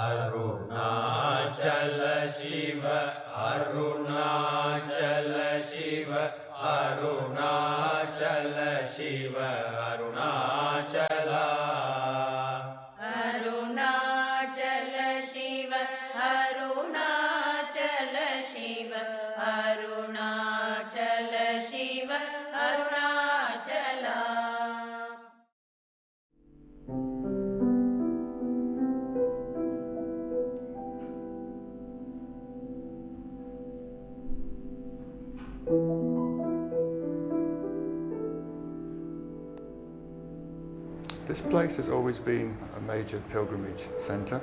Arunachal Shiv Arunachal Shiv Arunachal Shiv Arunachala place has always been a major pilgrimage centre.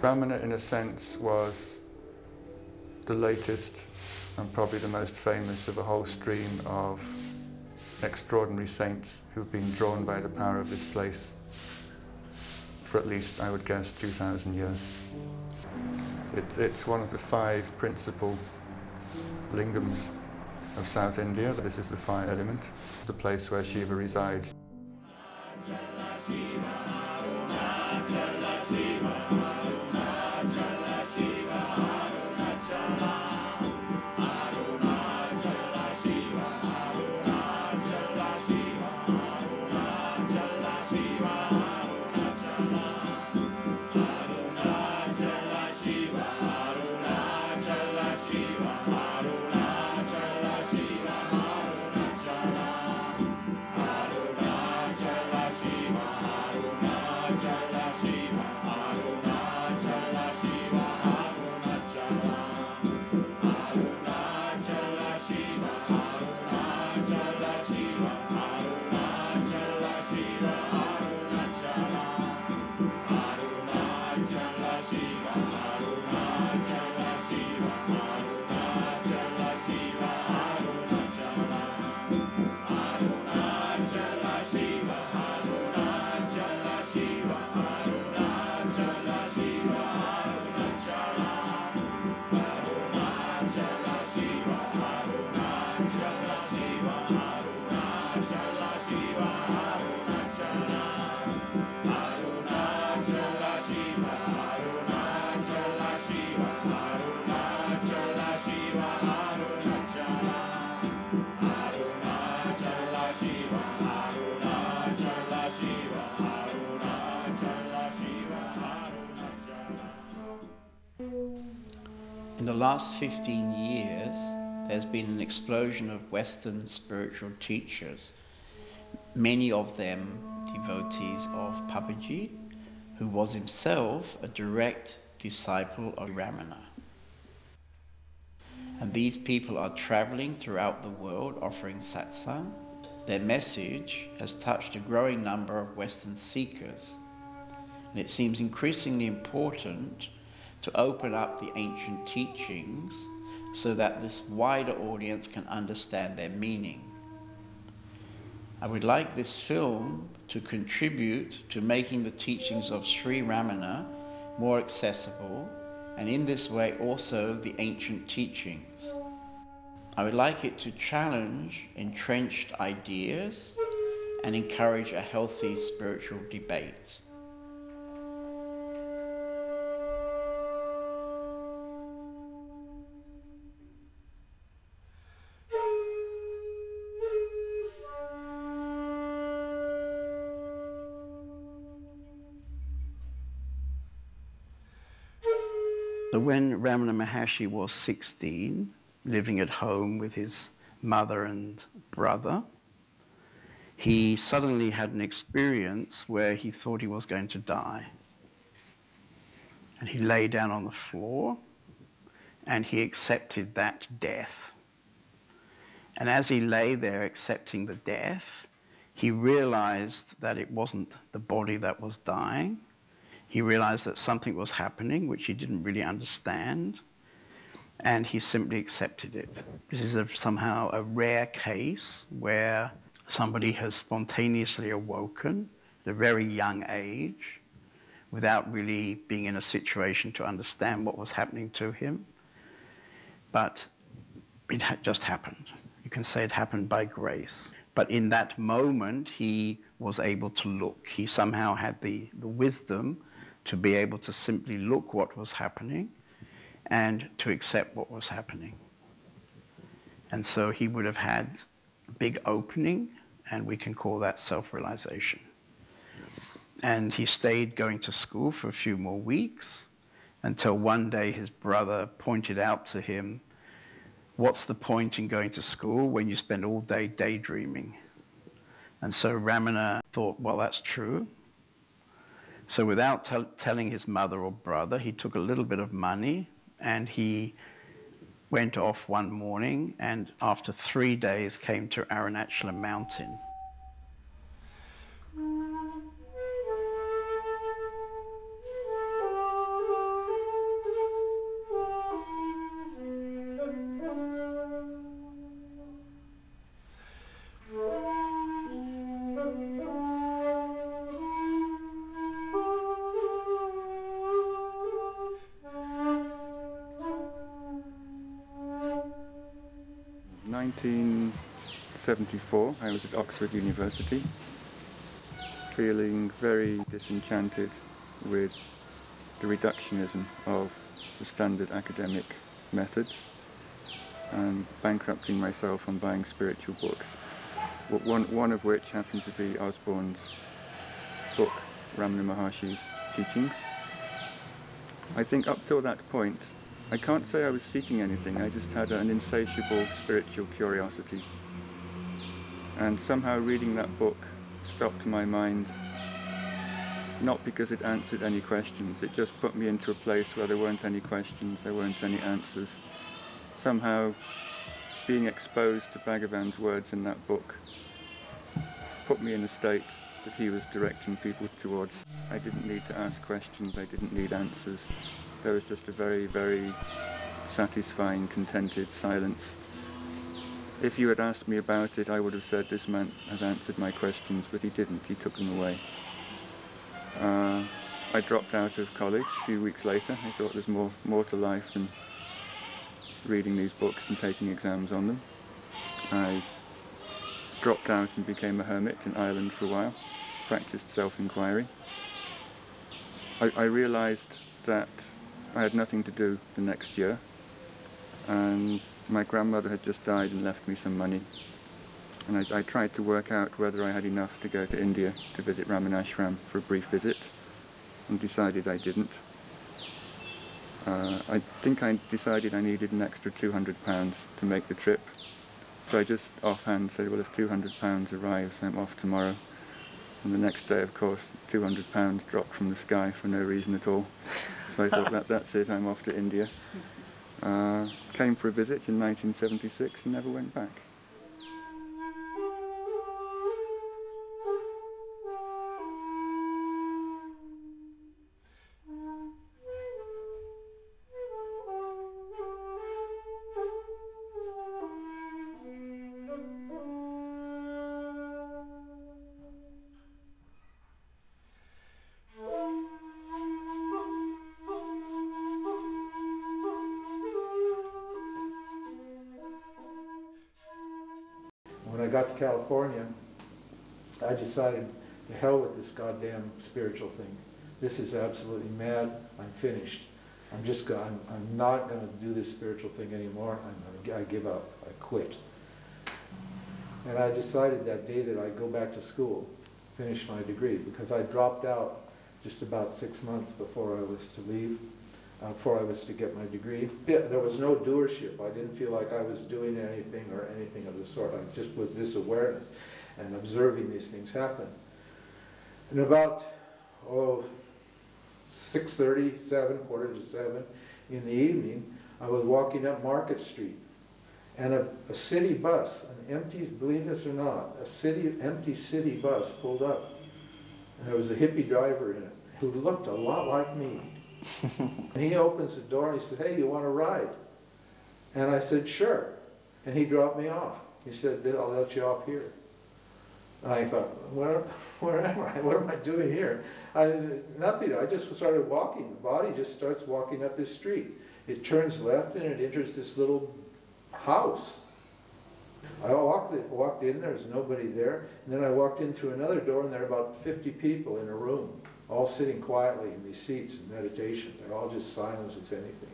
Ramana, in a sense, was the latest and probably the most famous of a whole stream of extraordinary saints who've been drawn by the power of this place for at least, I would guess, 2,000 years. It's, it's one of the five principal lingams of South India. This is the fire element, the place where Shiva resides. In last 15 years, there's been an explosion of Western spiritual teachers, many of them devotees of Papaji, who was himself a direct disciple of Ramana. And these people are traveling throughout the world offering satsang. Their message has touched a growing number of Western seekers. And it seems increasingly important to open up the ancient teachings so that this wider audience can understand their meaning. I would like this film to contribute to making the teachings of Sri Ramana more accessible and in this way also the ancient teachings. I would like it to challenge entrenched ideas and encourage a healthy spiritual debate. When Ramana Maharshi was 16, living at home with his mother and brother, he suddenly had an experience where he thought he was going to die. And he lay down on the floor and he accepted that death. And as he lay there accepting the death, he realized that it wasn't the body that was dying. He realized that something was happening which he didn't really understand, and he simply accepted it. This is a, somehow a rare case where somebody has spontaneously awoken at a very young age without really being in a situation to understand what was happening to him. But it had just happened. You can say it happened by grace. But in that moment, he was able to look. He somehow had the, the wisdom to be able to simply look what was happening and to accept what was happening. And so he would have had a big opening, and we can call that self realization. And he stayed going to school for a few more weeks until one day his brother pointed out to him, What's the point in going to school when you spend all day daydreaming? And so Ramana thought, Well, that's true. So without tell telling his mother or brother, he took a little bit of money and he went off one morning and after three days came to Arunachalam mountain. 74, I was at Oxford University, feeling very disenchanted with the reductionism of the standard academic methods and bankrupting myself on buying spiritual books. One, one of which happened to be Osborne's book, Ramana Maharshi's Teachings. I think up till that point, I can't say I was seeking anything, I just had an insatiable spiritual curiosity and somehow reading that book stopped my mind, not because it answered any questions, it just put me into a place where there weren't any questions, there weren't any answers. Somehow being exposed to Bhagavan's words in that book put me in a state that he was directing people towards. I didn't need to ask questions, I didn't need answers. There was just a very, very satisfying, contented silence. If you had asked me about it, I would have said this man has answered my questions, but he didn't, he took them away. Uh, I dropped out of college a few weeks later. I thought there's more, more to life than reading these books and taking exams on them. I dropped out and became a hermit in Ireland for a while, practiced self-inquiry. I, I realized that I had nothing to do the next year, and my grandmother had just died and left me some money. And I, I tried to work out whether I had enough to go to India to visit Ramanashram for a brief visit, and decided I didn't. Uh, I think I decided I needed an extra £200 to make the trip. So I just offhand said, well, if £200 arrives, I'm off tomorrow. And the next day, of course, £200 dropped from the sky for no reason at all. So I thought, that, that's it, I'm off to India. Uh, came for a visit in 1976 and never went back. Decided, to hell with this goddamn spiritual thing. This is absolutely mad. I'm finished. I'm just I'm, I'm not going to do this spiritual thing anymore. I'm gonna, I give up. I quit. And I decided that day that I'd go back to school, finish my degree, because I dropped out just about six months before I was to leave, uh, before I was to get my degree. There was no doership. I didn't feel like I was doing anything or anything of the sort. I just was this awareness and observing these things happen. And about, oh, 6.30, 7, quarter to 7 in the evening, I was walking up Market Street. And a, a city bus, an empty, believe this or not, a city, empty city bus pulled up. And there was a hippie driver in it who looked a lot like me. and he opens the door and he says, hey, you want to ride? And I said, sure. And he dropped me off. He said, I'll let you off here. And I thought, where, where am I? What am I doing here? I, nothing. I just started walking. The body just starts walking up this street. It turns left and it enters this little house. I walked, walked in, there was nobody there. And then I walked in through another door and there were about 50 people in a room. all sitting quietly in these seats in meditation. They're all just silent as anything.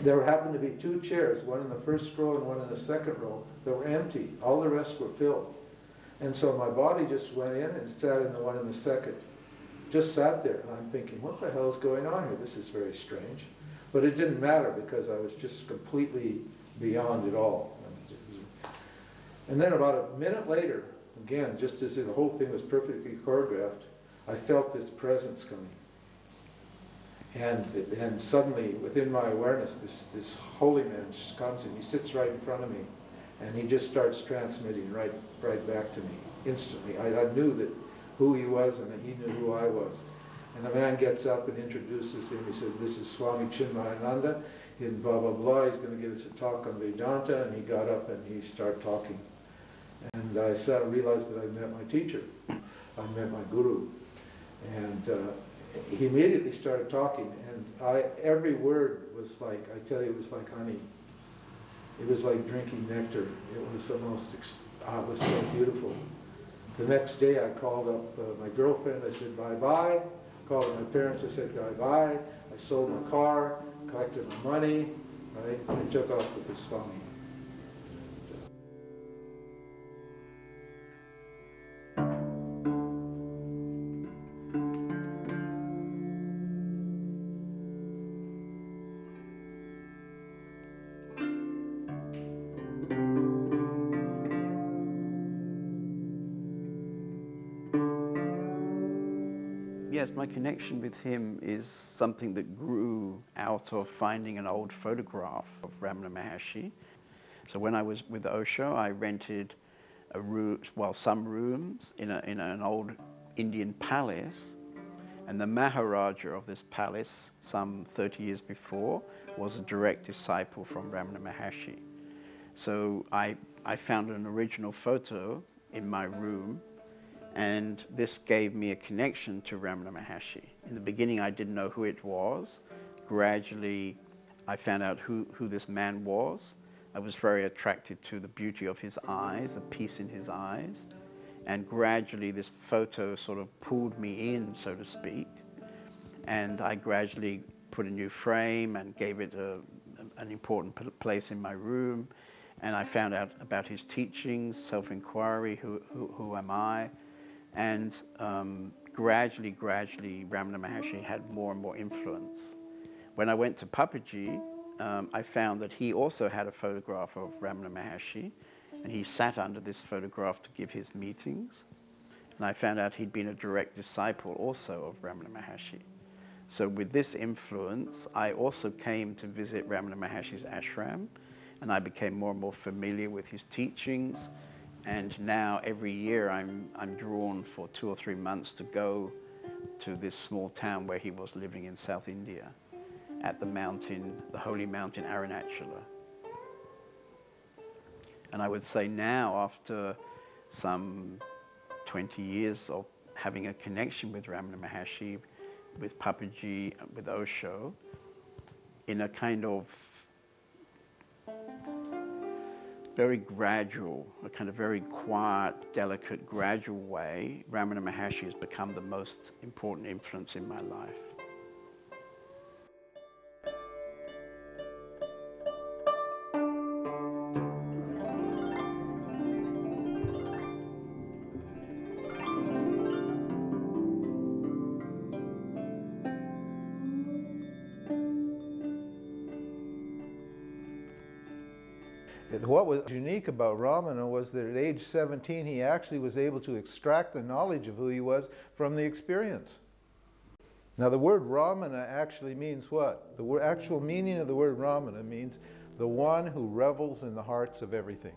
There happened to be two chairs, one in the first row and one in the second row, that were empty. All the rest were filled. And so my body just went in and sat in the one in the second. Just sat there, and I'm thinking, what the hell is going on here? This is very strange. But it didn't matter because I was just completely beyond it all. And then about a minute later, again, just as the whole thing was perfectly choreographed, I felt this presence coming. And, and suddenly, within my awareness, this, this holy man just comes and he sits right in front of me. And he just starts transmitting right, right back to me instantly. I, I knew that who he was and he knew who I was. And the man gets up and introduces him. He said, this is Swami Chinmayananda. In blah, blah, blah. He's going to give us a talk on Vedanta. And he got up and he started talking. And I sat and realized that I met my teacher. I met my guru. And uh, he immediately started talking. And I, every word was like, I tell you, it was like honey. It was like drinking nectar. It was the most, ah, it was so beautiful. The next day I called up uh, my girlfriend, I said bye-bye. Called my parents, I said bye-bye. I sold my car, collected my money, right? And took off with this Swami. My connection with him is something that grew out of finding an old photograph of Ramana Maharshi. So when I was with Osho, I rented a room, well, some rooms in, a, in an old Indian palace. And the Maharaja of this palace, some 30 years before, was a direct disciple from Ramana Maharshi. So I, I found an original photo in my room and this gave me a connection to Ramana Maharshi. In the beginning, I didn't know who it was. Gradually, I found out who, who this man was. I was very attracted to the beauty of his eyes, the peace in his eyes. And gradually, this photo sort of pulled me in, so to speak. And I gradually put a new frame and gave it a, an important place in my room. And I found out about his teachings, self-inquiry, who, who, who am I? And um, gradually, gradually, Ramana Maharshi had more and more influence. When I went to Papaji, um, I found that he also had a photograph of Ramana Maharshi, and he sat under this photograph to give his meetings. And I found out he'd been a direct disciple also of Ramana Maharshi. So with this influence, I also came to visit Ramana Maharshi's ashram, and I became more and more familiar with his teachings, and now every year I'm, I'm drawn for two or three months to go to this small town where he was living in South India at the mountain, the holy mountain Arunachala. And I would say now, after some 20 years of having a connection with Ramana Maharshi, with Papaji, with Osho, in a kind of very gradual, a kind of very quiet, delicate, gradual way, Ramana Maharshi has become the most important influence in my life. Unique about Ramana was that at age 17 he actually was able to extract the knowledge of who he was from the experience. Now the word Ramana actually means what? The actual meaning of the word Ramana means the one who revels in the hearts of everything.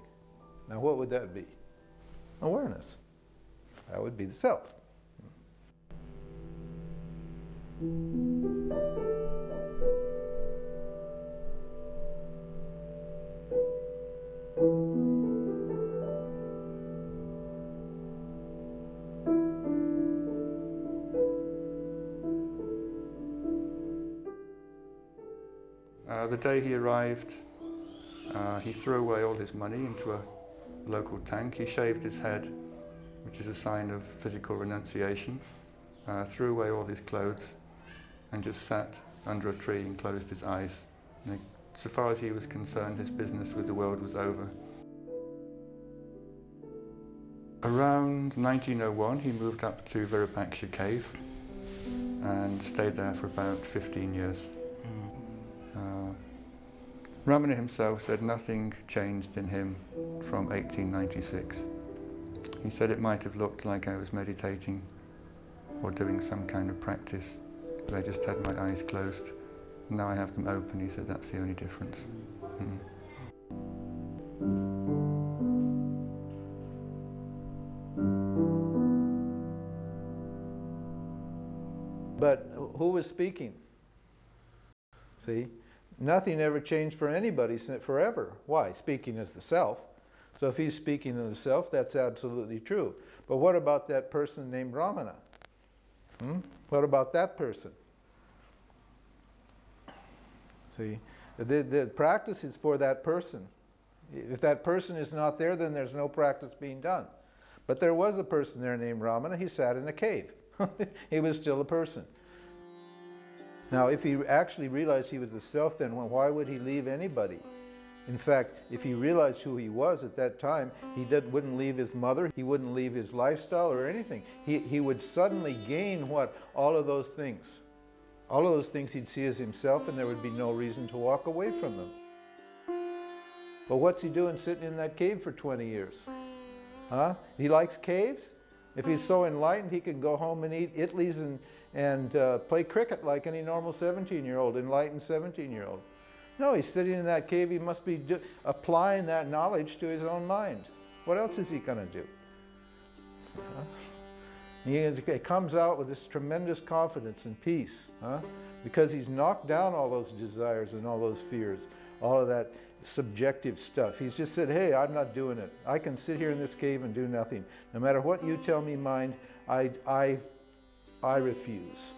Now what would that be? Awareness. That would be the self. Day he arrived, uh, he threw away all his money into a local tank. He shaved his head, which is a sign of physical renunciation. uh, threw away all his clothes and just sat under a tree and closed his eyes. And so far as he was concerned, his business with the world was over. Around 1901, he moved up to Virupaksha cave and stayed there for about 15 years. Ramana himself said nothing changed in him from 1896. He said it might have looked like I was meditating or doing some kind of practice, but I just had my eyes closed. Now I have them open. He said that's the only difference. Mm. But who was speaking? See? Nothing ever changed for anybody forever. Why? Speaking as the self. So if he's speaking as the self, that's absolutely true. But what about that person named Ramana? Hmm? What about that person? See? The, the practice is for that person. If that person is not there, then there's no practice being done. But there was a person there named Ramana. He sat in a cave. he was still a person. Now, if he actually realized he was the self, then why would he leave anybody? In fact, if he realized who he was at that time, he did, wouldn't leave his mother, he wouldn't leave his lifestyle or anything. He, he would suddenly gain what? All of those things. All of those things he'd see as himself, and there would be no reason to walk away from them. But what's he doing sitting in that cave for 20 years? Huh? He likes caves? If he's so enlightened, he could go home and eat idlis and, and uh, play cricket like any normal 17-year-old, enlightened 17-year-old. No, he's sitting in that cave. He must be applying that knowledge to his own mind. What else is he going to do? Huh? He, comes out with this tremendous confidence and peace huh? because he's knocked down all those desires and all those fears, all of that subjective stuff. He's just said, hey, I'm not doing it. I can sit here in this cave and do nothing. No matter what you tell me, mind, I, I, I refuse.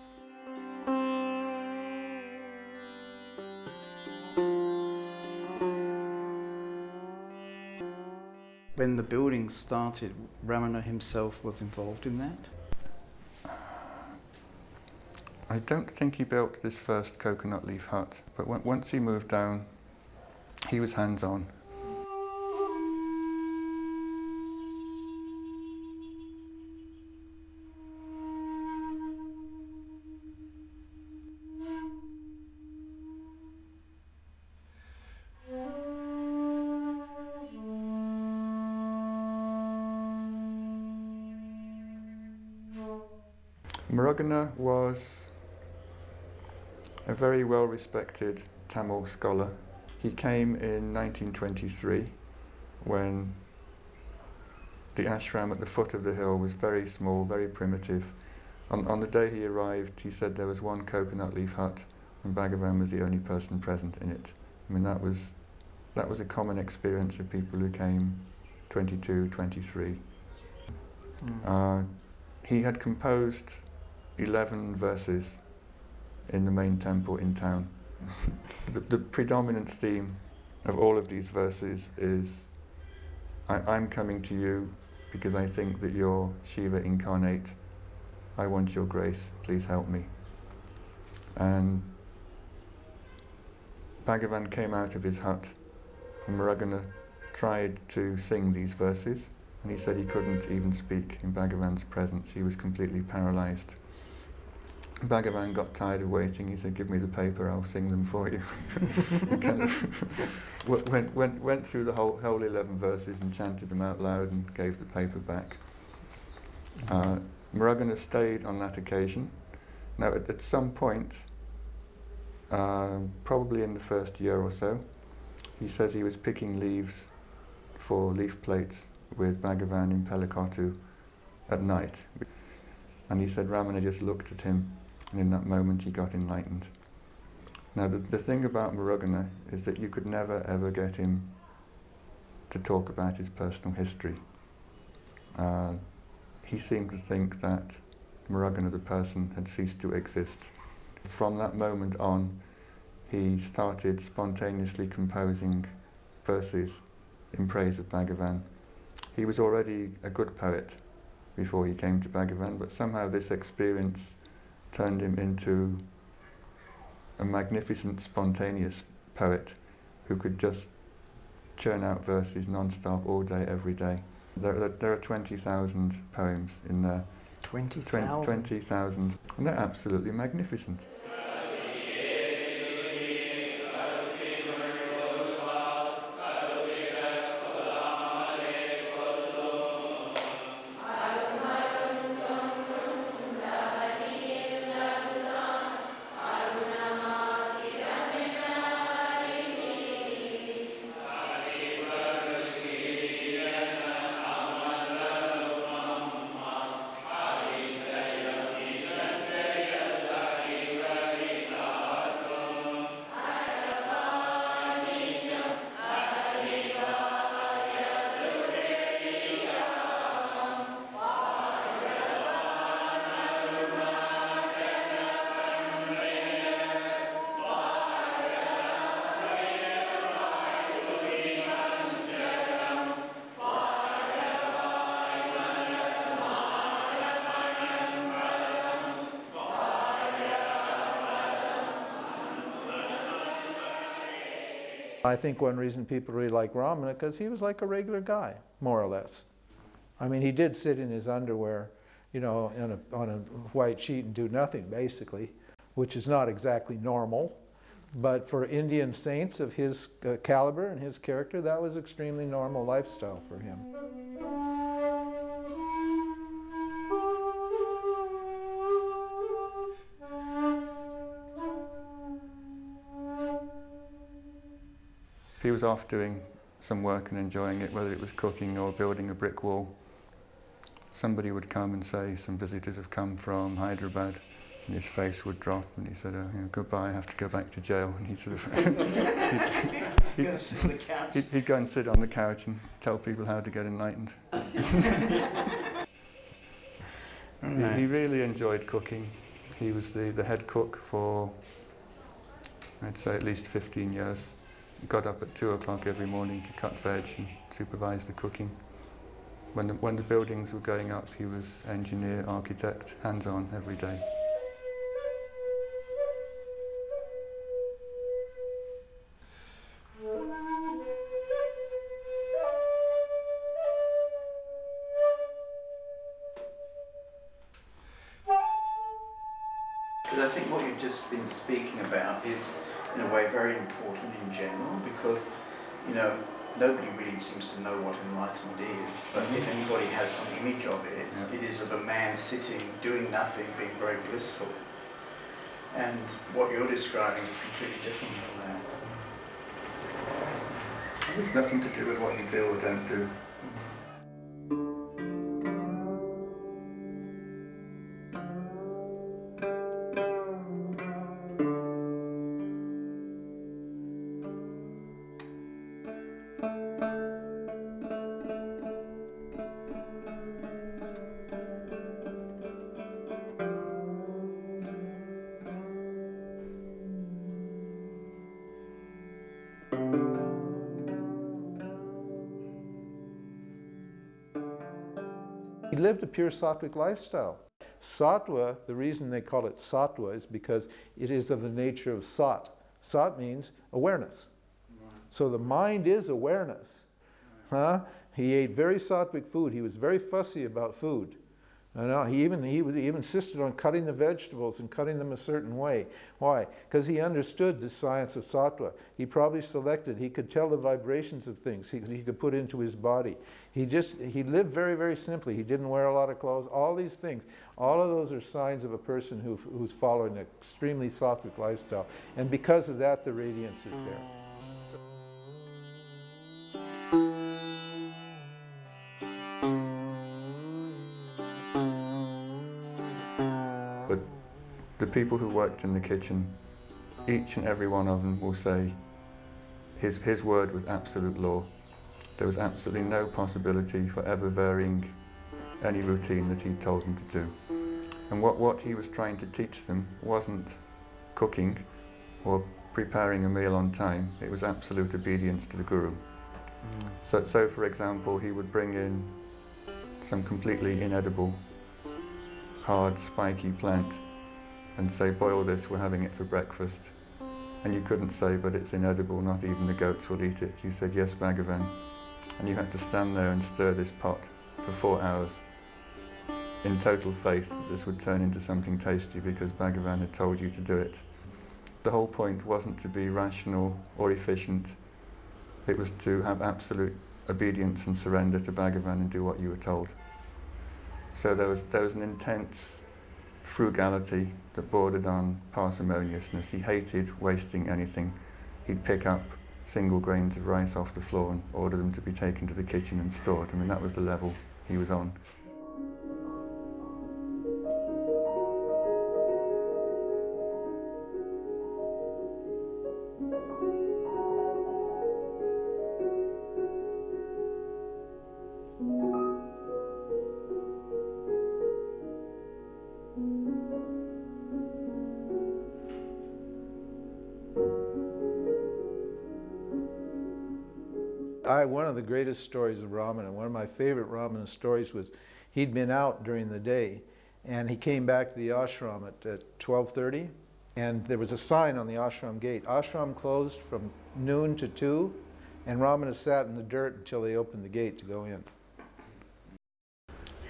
When the building started, Ramana himself was involved in that? I don't think he built this first coconut leaf hut, but once he moved down, he was hands-on. Muruganar was a very well respected Tamil scholar. He came in 1923 when the ashram at the foot of the hill was very small, very primitive. On, on the day he arrived, he said there was one coconut leaf hut and Bhagavan was the only person present in it. I mean, that was, that was a common experience of people who came 22, 23. Uh, he had composed 11 verses in the main temple in town. the, the predominant theme of all of these verses is I, I'm coming to you because I think that you're Shiva incarnate. I want your grace, please help me. And Bhagavan came out of his hut and Muruganar tried to sing these verses and he said he couldn't even speak in Bhagavan's presence. He was completely paralyzed. Bhagavan got tired of waiting. He said, give me the paper, I'll sing them for you. kind of went, went, went through the whole, whole 11 verses and chanted them out loud and gave the paper back. Uh, Muruganar stayed on that occasion. Now, at, at some point, uh, probably in the first year or so, he says he was picking leaves for leaf plates with Bhagavan in Palakottu at night. And he said Ramana just looked at him and in that moment he got enlightened. Now the, the thing about Muruganar is that you could never ever get him to talk about his personal history. Uh, he seemed to think that Muruganar the person had ceased to exist. From that moment on he started spontaneously composing verses in praise of Bhagavan. He was already a good poet before he came to Bhagavan, but somehow this experience turned him into a magnificent, spontaneous poet who could just churn out verses non-stop all day, every day. There, there, are 20,000 poems in there. 20,000? 20,000. And they're absolutely magnificent. I think one reason people really like Ramana because he was like a regular guy, more or less. I mean, he did sit in his underwear, you know, on a, on a white sheet and do nothing, basically, which is not exactly normal. But for Indian saints of his uh, caliber and his character, that was extremely normal lifestyle for him. He was off doing some work and enjoying it, whether it was cooking or building a brick wall, somebody would come and say, some visitors have come from Hyderabad, and his face would drop, and he said, oh, you know, goodbye, I have to go back to jail. And he'd sort of, he'd, Gonna sit on the couch. he'd, he'd go and sit on the couch and tell people how to get enlightened. He, he really enjoyed cooking. He was the, the head cook for, I'd say, at least 15 years. Got up at 2 o'clock every morning to cut veg and supervise the cooking. When the, when the buildings were going up, he was engineer, architect, hands-on every day. A man sitting, doing nothing, being very blissful. And what you're describing is completely different from that. It's nothing to do with what you do or don't do. Pure sattvic lifestyle. Sattva, the reason they call it sattva is because it is of the nature of sat. Sat means awareness. So the mind is awareness. Huh? He ate very sattvic food. He was very fussy about food. I know, he even he, he even insisted on cutting the vegetables and cutting them a certain way. Why? Because he understood the science of sattva. He probably selected. He could tell the vibrations of things. He, he could put into his body. He just he lived very very simply. He didn't wear a lot of clothes. All these things. All of those are signs of a person who, who's following an extremely sattvic lifestyle. And because of that, the radiance is there. Mm. People who worked in the kitchen, each and every one of them will say his, his word was absolute law. There was absolutely no possibility for ever varying any routine that he told them to do. And what, what he was trying to teach them wasn't cooking or preparing a meal on time, it was absolute obedience to the Guru. Mm. So, so for example, he would bring in some completely inedible, hard, spiky plant and say, boil this, we're having it for breakfast. And you couldn't say, but it's inedible, not even the goats will eat it. You said, yes, Bhagavan. And you had to stand there and stir this pot for four hours in total faith that this would turn into something tasty because Bhagavan had told you to do it. The whole point wasn't to be rational or efficient. It was to have absolute obedience and surrender to Bhagavan and do what you were told. So there was, there was an intense frugality that bordered on parsimoniousness. He hated wasting anything. He'd pick up single grains of rice off the floor and order them to be taken to the kitchen and stored. I mean, that was the level he was on. One of the greatest stories of Ramana, one of my favorite Ramana stories was he'd been out during the day and he came back to the ashram at, at 12.30 and there was a sign on the ashram gate, ashram closed from noon to 2 and Ramana sat in the dirt until they opened the gate to go in.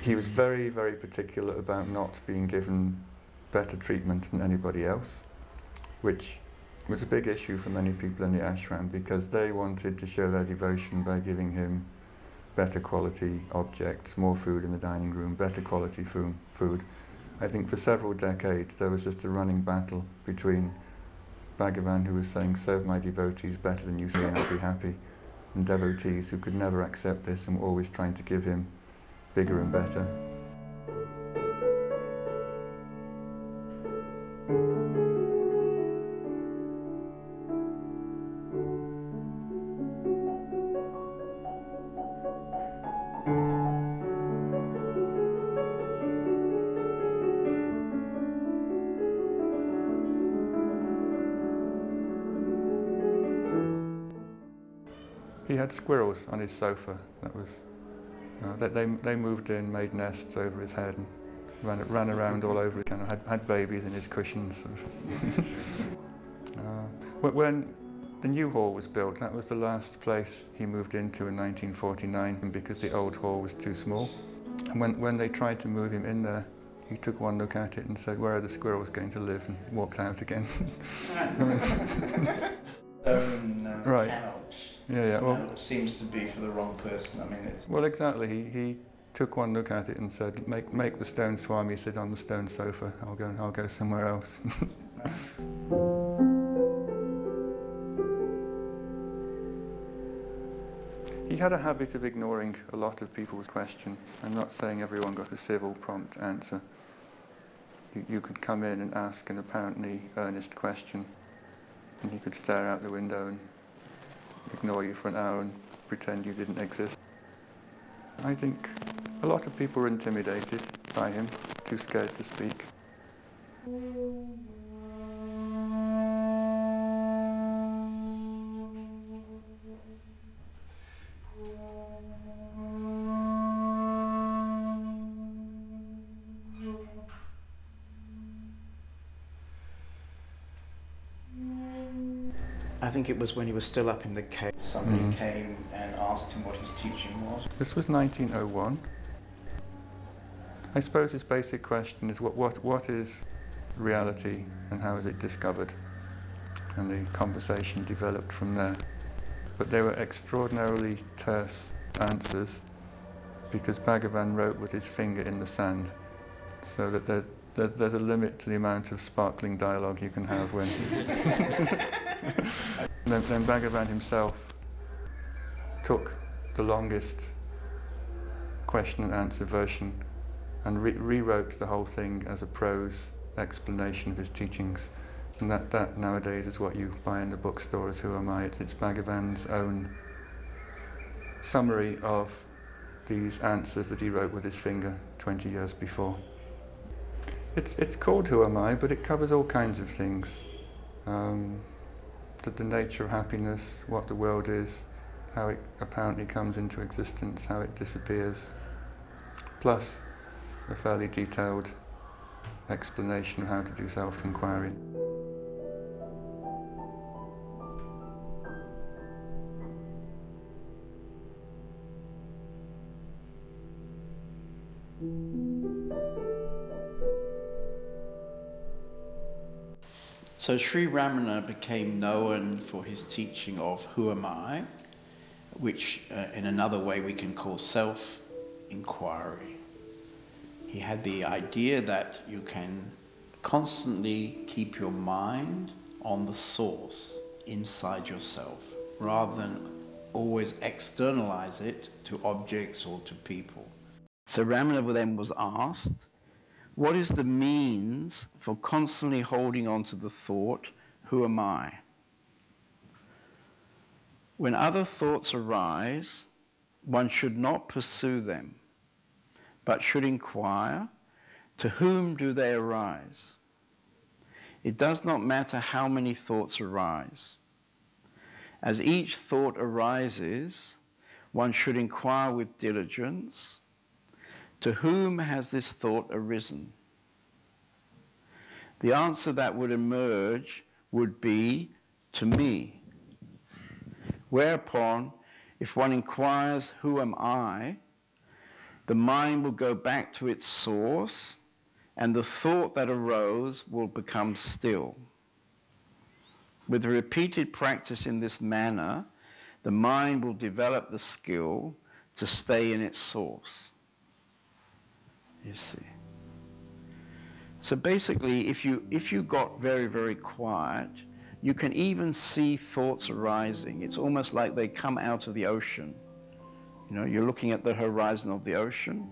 He was very, very particular about not being given better treatment than anybody else, which was a big issue for many people in the ashram because they wanted to show their devotion by giving him better quality objects, more food in the dining room, better quality food. food. I think for several decades there was just a running battle between Bhagavan who was saying, serve my devotees better than you say and I'll be happy, and devotees who could never accept this and were always trying to give him bigger and better. Had squirrels on his sofa. That was uh, they, they they moved in, made nests over his head, and ran ran around all over. Kind of had had babies in his cushions. uh, when the new hall was built, that was the last place he moved into in 1949 because the old hall was too small. And when when they tried to move him in there, he took one look at it and said, "Where are the squirrels going to live?" and walked out again. Um, Right. Yeah, yeah, well- it seems to be for the wrong person. I mean, it's Well, exactly. He, he took one look at it and said, "Make make the stone swami sit on the stone sofa. I'll go I'll go somewhere else." he had a habit of ignoring a lot of people's questions. I'm not saying everyone got a civil, prompt answer. You, you could come in and ask an apparently earnest question, and he could stare out the window and ignore you for an hour and pretend you didn't exist. I think a lot of people were intimidated by him, too scared to speak. Was when he was still up in the cave. Somebody Mhm. came and asked him what his teaching was. This was 1901. I suppose his basic question is what, what, what is reality and how is it discovered? And the conversation developed from there. But they were extraordinarily terse answers because Bhagavan wrote with his finger in the sand so that there, there, there's a limit to the amount of sparkling dialogue you can have when... then, then Bhagavan himself took the longest question and answer version and re- rewrote the whole thing as a prose explanation of his teachings. And that, that nowadays is what you buy in the bookstores, Who Am I? It's, it's Bhagavan's own summary of these answers that he wrote with his finger 20 years before. It's, it's called Who Am I, but it covers all kinds of things. Um, the, the nature of happiness, what the world is, how it apparently comes into existence, how it disappears, plus a fairly detailed explanation of how to do self-inquiry. So Sri Ramana became known for his teaching of Who Am I, which uh, in another way we can call self inquiry. He had the idea that you can constantly keep your mind on the source inside yourself rather than always externalize it to objects or to people. So Ramana then was asked, what is the means for constantly holding on to the thought, who am I? When other thoughts arise, one should not pursue them, but should inquire, to whom do they arise? It does not matter how many thoughts arise. As each thought arises, one should inquire with diligence, to whom has this thought arisen? The answer that would emerge would be to me. Whereupon, if one inquires, Who am I? the mind will go back to its source and the thought that arose will become still. With repeated practice in this manner, the mind will develop the skill to stay in its source. You see. So basically, if you, if you got very, very quiet, you can even see thoughts arising. It's almost like they come out of the ocean. You know, you're looking at the horizon of the ocean,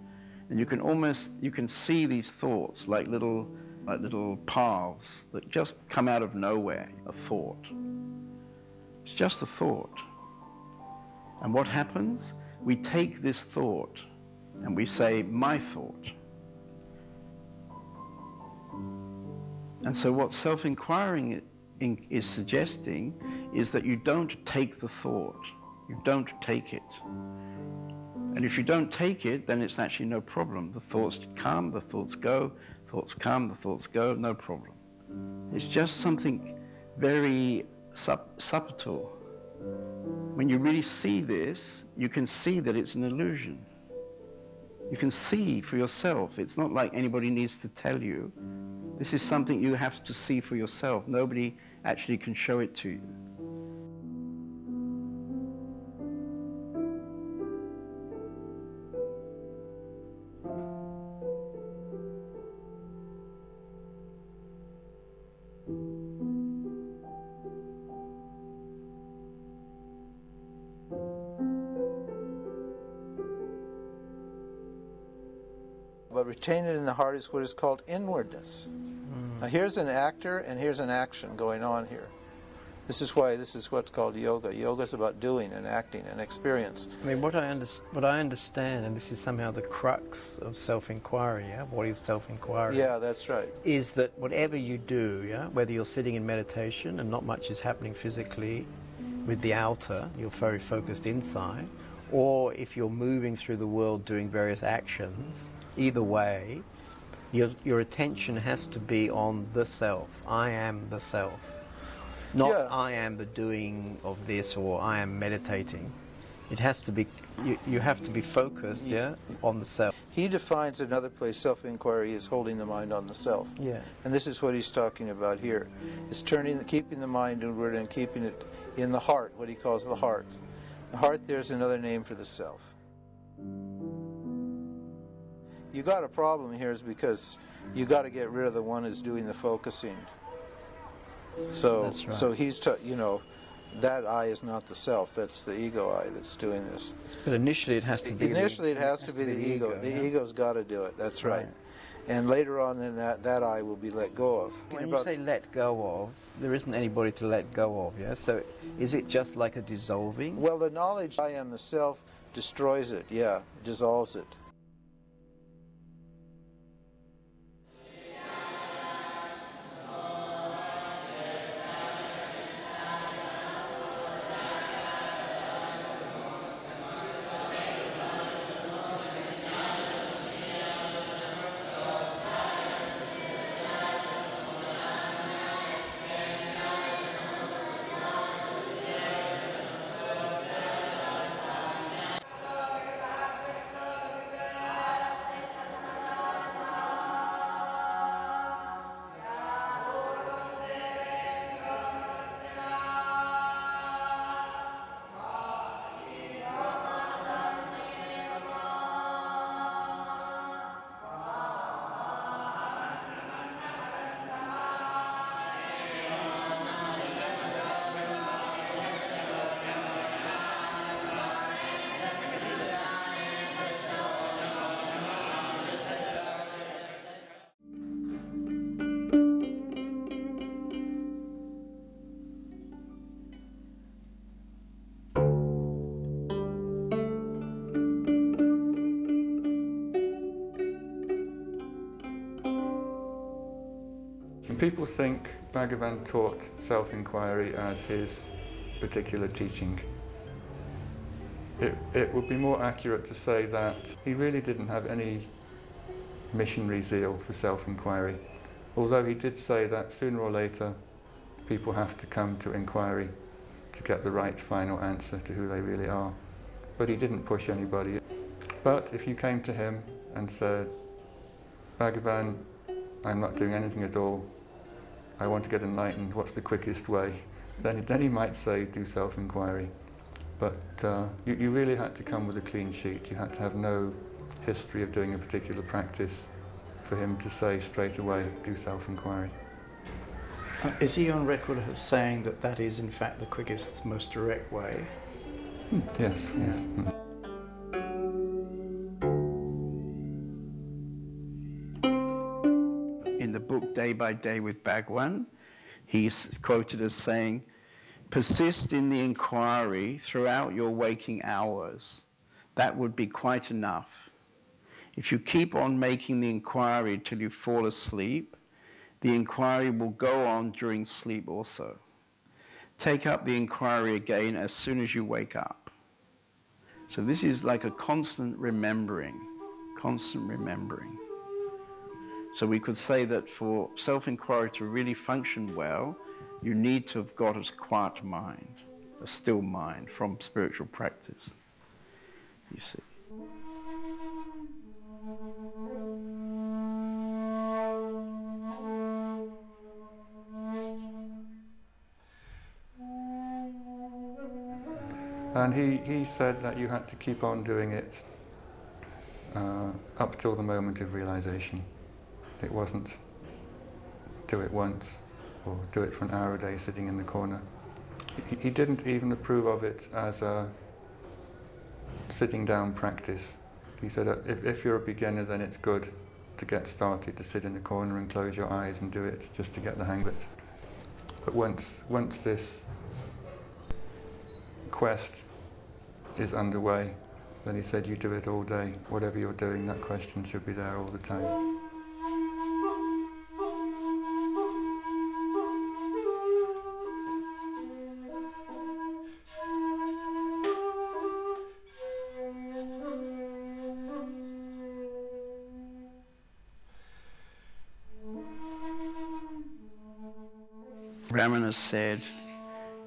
and you can almost, you can see these thoughts like little, like little paths that just come out of nowhere, a thought. It's just a thought. And what happens? We take this thought and we say, my thought. And so, what self inquiring is suggesting is that you don't take the thought, you don't take it. And if you don't take it, then it's actually no problem. The thoughts come, the thoughts go, thoughts come, the thoughts go, no problem. It's just something very sub- subtle. When you really see this, you can see that it's an illusion. You can see for yourself. It's not like anybody needs to tell you. This is something you have to see for yourself. Nobody actually can show it to you. But retain it in the heart is what is called inwardness. Now here's an actor and here's an action going on here. This is why this is what's called yoga. Yoga is about doing and acting and experience. I mean, what I, what I understand, and this is somehow the crux of self-inquiry, yeah? What is self-inquiry? Yeah, that's right. Is that whatever you do, yeah, whether you're sitting in meditation and not much is happening physically with the outer, you're very focused inside, or if you're moving through the world doing various actions, either way, your, your attention has to be on the self. I am the self. Not Yeah. I am the doing of this or I am meditating. It has to be, you, you have to be focused, yeah, on the self. He defines another place self-inquiry is holding the mind on the self. Yeah. And this is what he's talking about here. It's turning, keeping the mind inward and keeping it in the heart, what he calls the heart. The heart there's another name for the self. You got a problem here is because you got to get rid of the one who's doing the focusing. So, right. so he's, you know, that I is not the self. That's the ego I that's doing this. But initially it has to be. the- Initially, it has to be the ego. The yeah. ego's got to do it. That's right. Right. And later on, then that that I will be let go of. When you say let go of, there isn't anybody to let go of, yeah? So is it just like a dissolving? well, the knowledge I am the self destroys it. Yeah, dissolves it. People think Bhagavan taught self-inquiry as his particular teaching. It, it would be more accurate to say that he really didn't have any missionary zeal for self-inquiry. Although he did say that sooner or later people have to come to inquiry to get the right final answer to who they really are. But he didn't push anybody. But if you came to him and said, Bhagavan, I'm not doing anything at all, I want to get enlightened, what's the quickest way? Then, then he might say, do self-inquiry. But uh, you, you really had to come with a clean sheet. You had to have no history of doing a particular practice for him to say straight away, do self-inquiry. Uh, Is he on record of saying that that is in fact the quickest, most direct way? Yes, yes. Mm. Day by Day with Bhagavan, he's quoted as saying, persist in the inquiry throughout your waking hours. That would be quite enough. If you keep on making the inquiry till you fall asleep, the inquiry will go on during sleep also. Take up the inquiry again as soon as you wake up. So this is like a constant remembering, constant remembering. So we could say that for self-inquiry to really function well, you need to have got a quiet mind, a still mind from spiritual practice. You see. And he, he said that you had to keep on doing it uh, up till the moment of realization. It wasn't do it once or do it for an hour a day sitting in the corner. He, he didn't even approve of it as a sitting down practice. He said that if, if you're a beginner then it's good to get started to sit in the corner and close your eyes and do it just to get the hang of it. But once, once this quest is underway, then he said you do it all day. Whatever you're doing, that question should be there all the time. Said,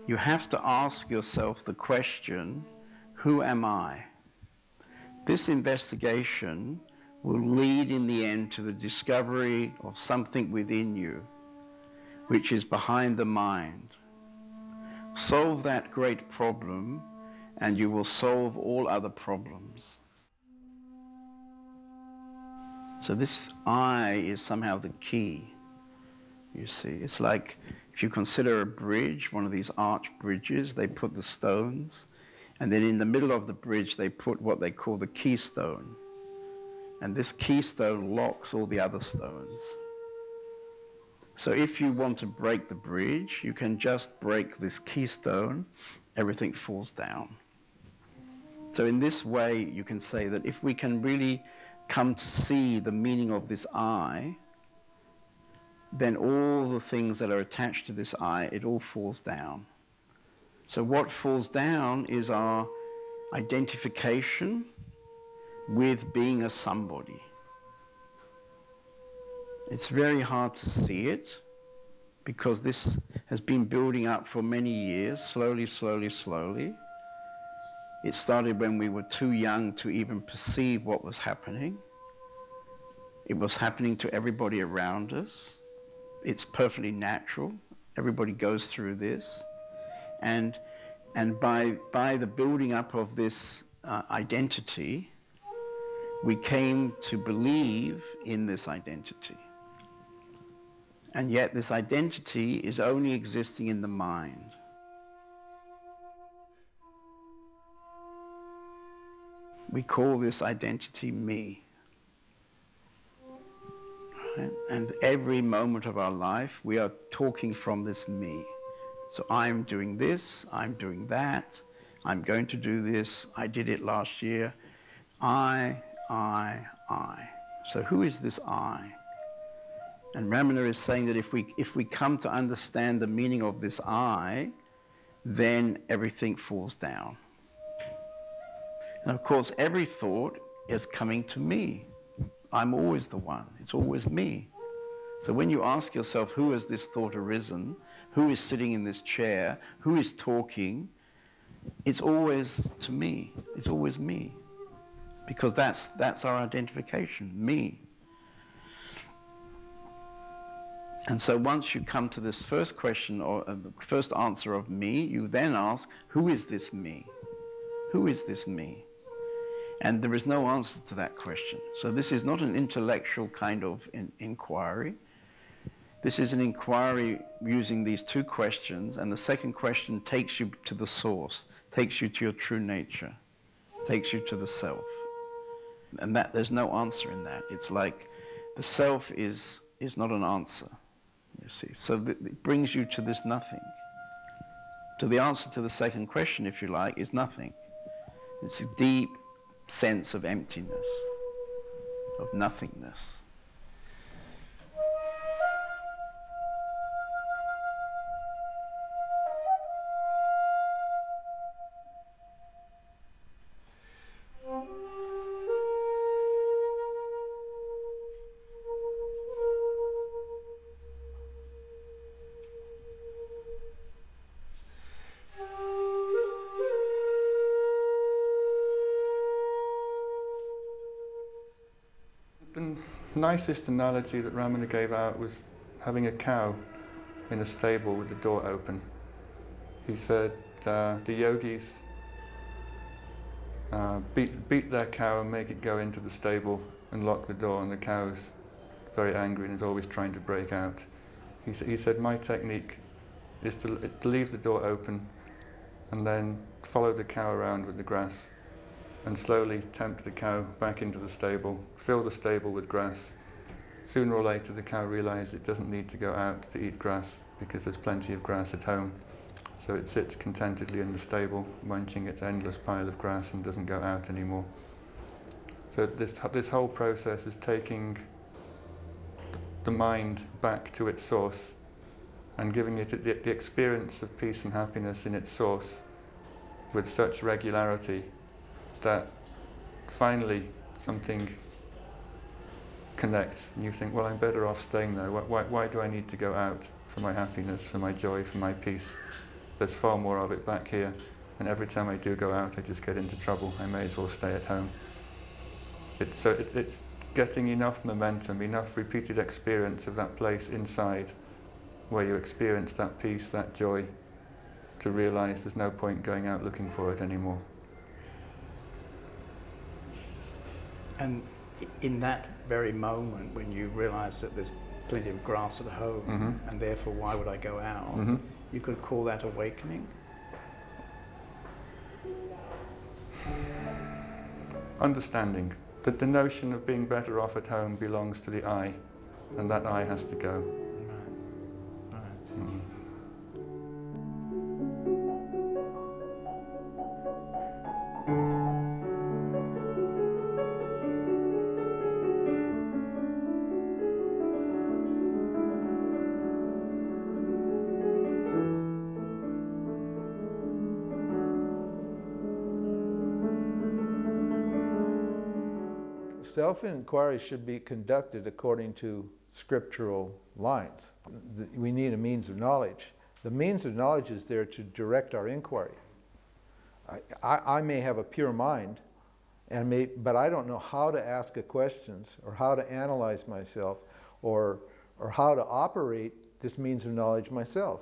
you have to ask yourself the question, who am I? This investigation will lead in the end to the discovery of something within you, which is behind the mind. Solve that great problem and you will solve all other problems. So this I is somehow the key. You see, it's like if you consider a bridge, one of these arch bridges, they put the stones, and then in the middle of the bridge, they put what they call the keystone. And this keystone locks all the other stones. So if you want to break the bridge, you can just break this keystone, everything falls down. So in this way, you can say that if we can really come to see the meaning of this I, then all the things that are attached to this I, it all falls down. So what falls down is our identification with being a somebody. It's very hard to see it because this has been building up for many years, slowly, slowly, slowly. It started when we were too young to even perceive what was happening. It was happening to everybody around us. It's perfectly natural. Everybody goes through this. And, and by, by the building up of this uh, identity, we came to believe in this identity. And yet this identity is only existing in the mind. We call this identity me. Right? And every moment of our life, we are talking from this me. So I'm doing this, I'm doing that, I'm going to do this, I did it last year. I, I, I. So who is this I? And Ramana is saying that if we, if we come to understand the meaning of this I, then everything falls down. And of course, every thought is coming to me. I'm always the one, it's always me. So when you ask yourself, who has this thought arisen? Who is sitting in this chair? Who is talking? It's always to me. It's always me. Because that's, that's our identification, me. And so once you come to this first question or uh, the first answer of me, you then ask, who is this me? Who is this me? And there is no answer to that question. So this is not an intellectual kind of in inquiry. This is an inquiry using these two questions, and the second question takes you to the source, takes you to your true nature, takes you to the self. And that there's no answer in that. It's like the self is, is not an answer, you see. So it brings you to this nothing. To the answer to the second question, if you like, is nothing. It's a deep sense of emptiness, of nothingness. Nicest analogy that Ramana gave out was having a cow in a stable with the door open. He said uh, the yogis uh, beat, beat their cow and make it go into the stable and lock the door, and the cow's very angry and is always trying to break out. He, sa- he said, My technique is to, to leave the door open and then follow the cow around with the grass and slowly tempt the cow back into the stable, fill the stable with grass. Sooner or later, the cow realizes it doesn't need to go out to eat grass because there's plenty of grass at home. So it sits contentedly in the stable, munching its endless pile of grass and doesn't go out anymore. So this, this whole process is taking the mind back to its source and giving it the, the experience of peace and happiness in its source with such regularity that finally something connects and you think, well, I'm better off staying there. Why, why, why do I need to go out for my happiness, for my joy, for my peace? There's far more of it back here. And every time I do go out, I just get into trouble. I may as well stay at home. It's, so it's, it's getting enough momentum, enough repeated experience of that place inside where you experience that peace, that joy, to realize there's no point going out looking for it anymore. And in that very moment when you realize that there's plenty of grass at home Mhm. and therefore why would I go out, Mhm. you could call that awakening. Understanding that the notion of being better off at home belongs to the I, and that I has to go. Self-inquiry should be conducted according to scriptural lines. We need a means of knowledge. The means of knowledge is there to direct our inquiry. I, I, I may have a pure mind, and may, but I don't know how to ask questions or how to analyze myself or, or how to operate this means of knowledge myself.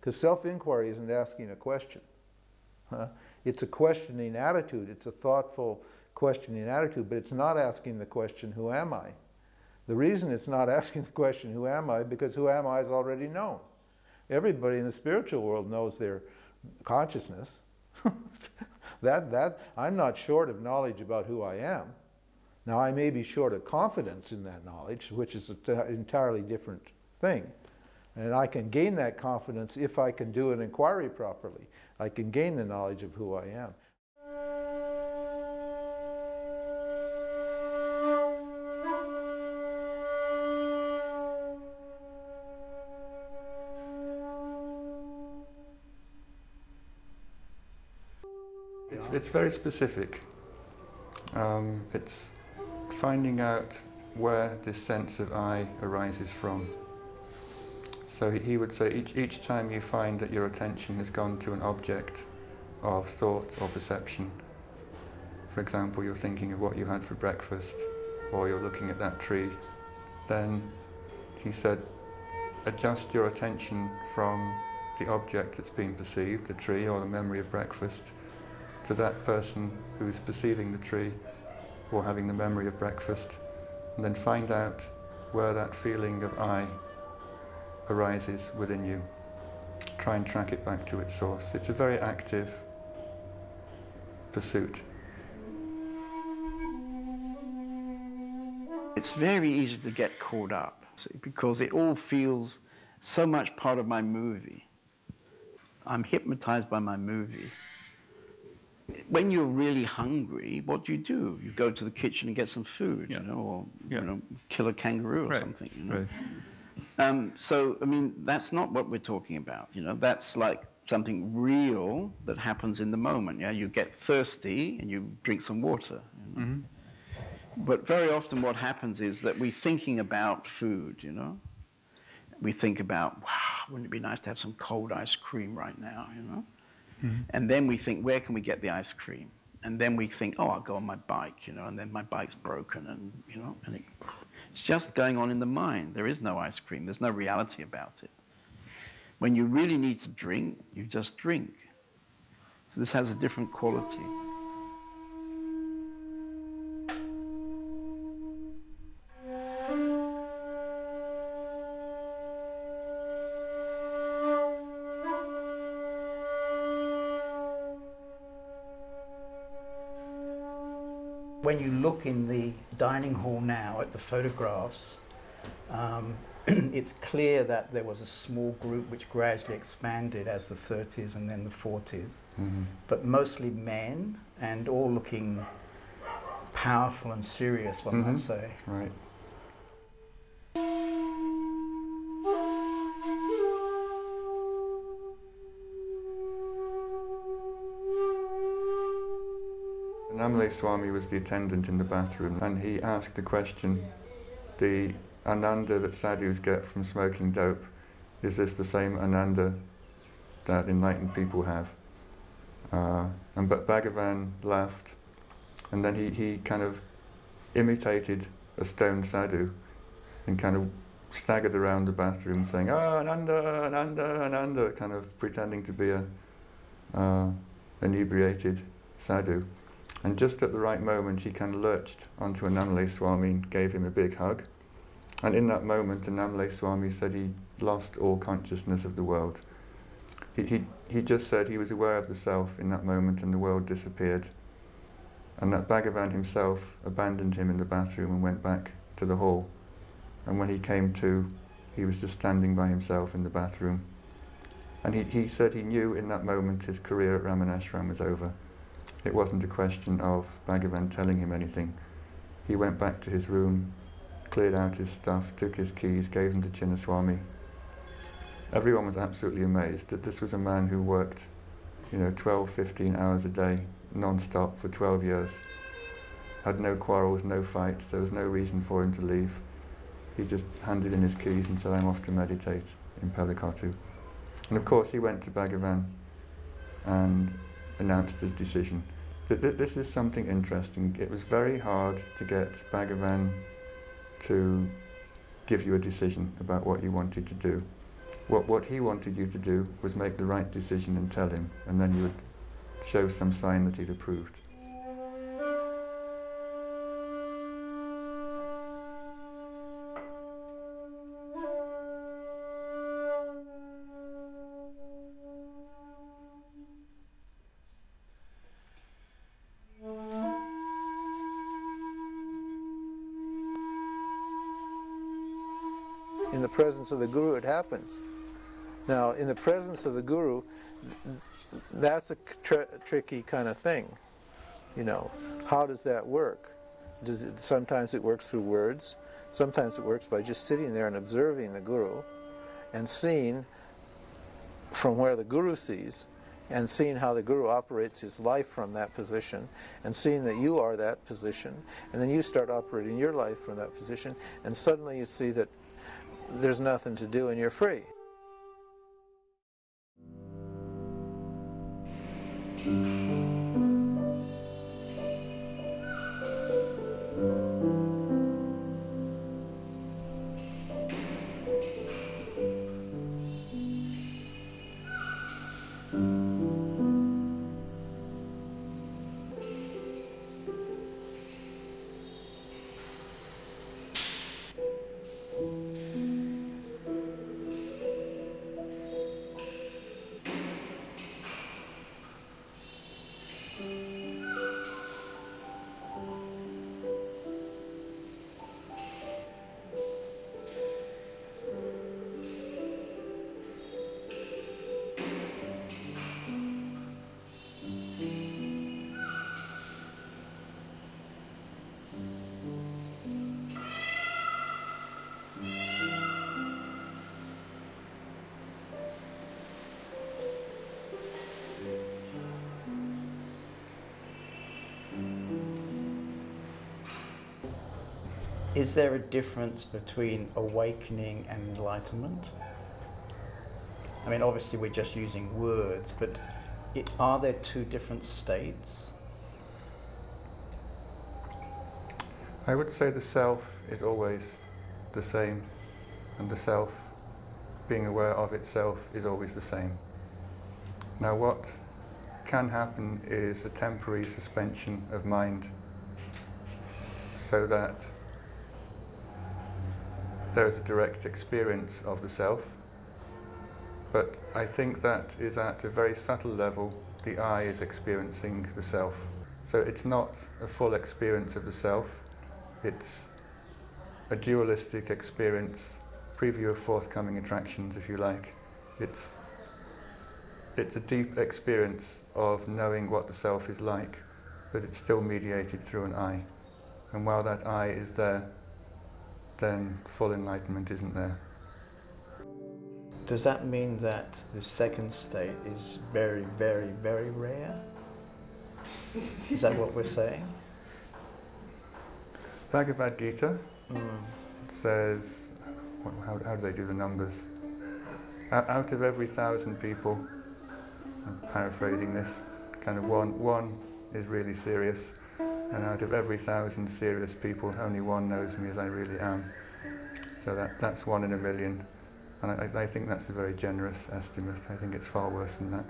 Because self-inquiry isn't asking a question. Huh? It's a questioning attitude. It's a thoughtful questioning attitude, but it's not asking the question, who am I? The reason it's not asking the question, who am I, because who am I is already known. Everybody in the spiritual world knows their consciousness. that, that, I'm not short of knowledge about who I am. Now, I may be short of confidence in that knowledge, which is an entirely different thing. And I can gain that confidence if I can do an inquiry properly. I can gain the knowledge of who I am. It's, very specific. Um, it's finding out where this sense of I arises from. So he, he would say each, each time you find that your attention has gone to an object of thought or perception, for example, you're thinking of what you had for breakfast, or you're looking at that tree, then he said, adjust your attention from the object that's being perceived, the tree or the memory of breakfast, to that person who's perceiving the tree or having the memory of breakfast, and then find out where that feeling of I arises within you. Try and track it back to its source. It's a very active pursuit. It's very easy to get caught up because it all feels so much part of my movie. I'm hypnotized by my movie. When you're really hungry, what do you do? You go to the kitchen and get some food, Yeah. you know, or Yeah. you know, kill a kangaroo or Right, something. You know? right. Um, so, I mean, that's not what we're talking about. You know, that's like something real that happens in the moment. Yeah, you get thirsty and you drink some water. you know? But very often, what happens is that we're thinking about food. You know, we think about, wow, wouldn't it be nice to have some cold ice cream right now? You know, Mm-hmm. and then we think, where can we get the ice cream? And then we think, oh, I'll go on my bike. You know, and then my bike's broken, and you know, and it, it's just going on in the mind. There is no ice cream. There's no reality about it. When you really need to drink, you just drink. So this has a different quality. You look in the dining hall now at the photographs, um, it's clear that there was a small group which gradually expanded as the 30s and then the 40s, but mostly men and all looking powerful and serious, one Mhm. might say. Right. Swami was the attendant in the bathroom and he asked the question, the ananda that sadhus get from smoking dope, is this the same ananda that enlightened people have? Uh, and but Bhagavan laughed and then he, he kind of imitated a stone sadhu and kind of staggered around the bathroom saying, ah, Ananda, Ananda, Ananda, kind of pretending to be a uh, inebriated sadhu. And just at the right moment, he kind of lurched onto Annamalai Swami and gave him a big hug. And in that moment, Annamalai Swami said he lost all consciousness of the world. He, he, he just said he was aware of the self in that moment and the world disappeared. And that Bhagavan himself abandoned him in the bathroom and went back to the hall. And when he came to, he was just standing by himself in the bathroom. And he, he said he knew in that moment his career at Ramanashram was over. It wasn't a question of Bhagavan telling him anything. He went back to his room, cleared out his stuff, took his keys, gave them to Chinnaswami. Everyone was absolutely amazed that this was a man who worked, you know, 12, 15 hours a day, non-stop for 12 years. Had no quarrels, no fights, there was no reason for him to leave. He just handed in his keys and said, I'm off to meditate in Palakottu. And of course he went to Bhagavan and announced his decision. Th- th- This is something interesting. It was very hard to get Bhagavan to give you a decision about what you wanted to do. What, what he wanted you to do was make the right decision and tell him, and then you would show some sign that he'd approved. Presence of the Guru, it happens. Now, in the presence of the Guru, that's a tr- tricky kind of thing. You know, how does that work? Does it, sometimes it works through words. Sometimes it works by just sitting there and observing the Guru and seeing from where the Guru sees and seeing how the guru operates his life from that position and seeing that you are that position and then you start operating your life from that position and suddenly you see that there's nothing to do and you're free. Is there a difference between awakening and enlightenment? I mean, obviously, we're just using words, but it, are there two different states? I would say the self is always the same, and the self, being aware of itself, is always the same. Now, what can happen is a temporary suspension of mind so that there is a direct experience of the self. But I think that is at a very subtle level, the I is experiencing the self. So it's not a full experience of the self, it's a dualistic experience, preview of forthcoming attractions, if you like. It's, it's a deep experience of knowing what the self is like, but it's still mediated through an I. And while that I is there, then full enlightenment isn't there. Does that mean that the second state is very, very, very rare? Is that what we're saying? Bhagavad Gita Mm. says, how, how do they do the numbers? Out, of every thousand people, I'm paraphrasing this, kind of one, one is really serious, and out of every thousand serious people, only one knows me as I really am. So that, that's one in a million, and I, I think that's a very generous estimate. I think it's far worse than that.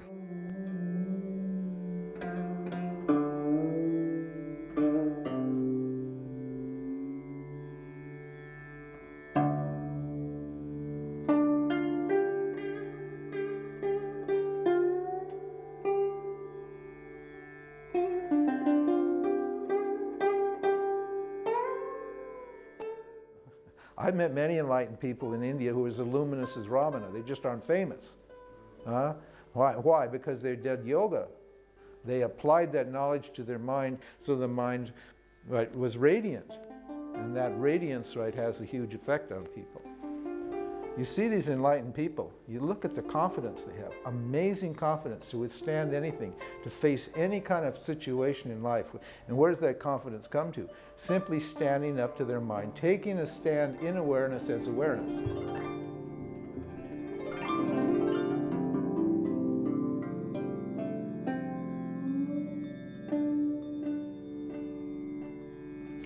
Enlightened people in India who are as luminous as Ramana. They just aren't famous. Huh? Why? Why? Because they did yoga. They applied that knowledge to their mind so the mind right, was radiant. And that radiance right, has a huge effect on people. You see these enlightened people, you look at the confidence they have, amazing confidence to withstand anything, to face any kind of situation in life. And where does that confidence come to? Simply standing up to their mind, taking a stand in awareness as awareness.